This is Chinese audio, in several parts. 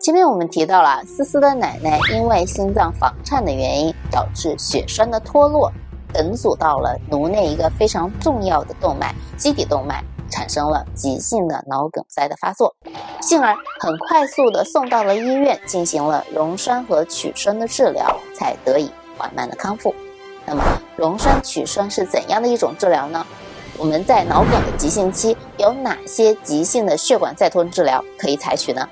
前面我们提到了思思的奶奶因为心脏房颤的原因，导致血栓的脱落，梗阻到了颅内一个非常重要的动脉——基底动脉，产生了急性的脑梗塞的发作，幸而很快速的送到了医院，进行了溶栓和取栓的治疗，才得以缓慢的康复。那么，溶栓取栓是怎样的一种治疗呢？我们在脑梗的急性期有哪些急性的血管再通治疗可以采取呢？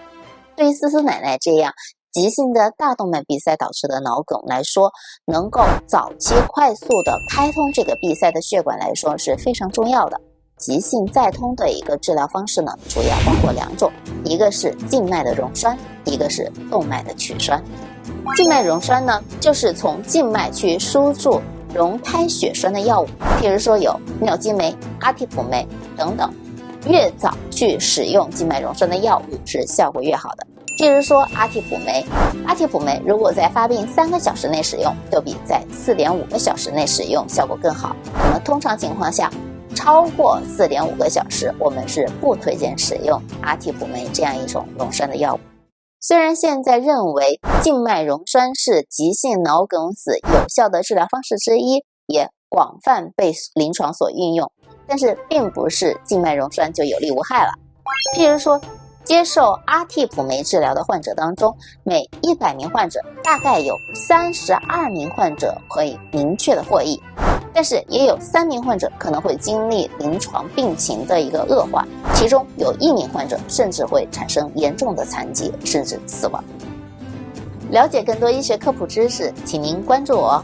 对于思思奶奶这样急性的大动脉闭塞导致的脑梗来说，能够早期快速的开通这个闭塞的血管来说是非常重要的。急性再通的一个治疗方式呢，主要包括两种，一个是静脉的溶栓，一个是动脉的取栓。静脉溶栓呢，就是从静脉去输注溶开血栓的药物，譬如说有妙基酶、阿替普酶等等。越早去使用静脉溶栓的药物，是效果越好的。譬如说阿替普酶，阿替普酶如果在发病三个小时内使用，就比在四点五个小时内使用效果更好。那么通常情况下，超过四点五个小时，我们是不推荐使用阿替普酶这样一种溶栓的药物。虽然现在认为静脉溶栓是急性脑梗死有效的治疗方式之一，也广泛被临床所运用，但是并不是静脉溶栓就有利无害了。譬如说，接受阿替普酶治疗的患者当中，每一百名患者大概有三十二名患者可以明确的获益。但是也有三名患者可能会经历临床病情的一个恶化，其中有一名患者甚至会产生严重的残疾甚至死亡。了解更多医学科普知识，请您关注我。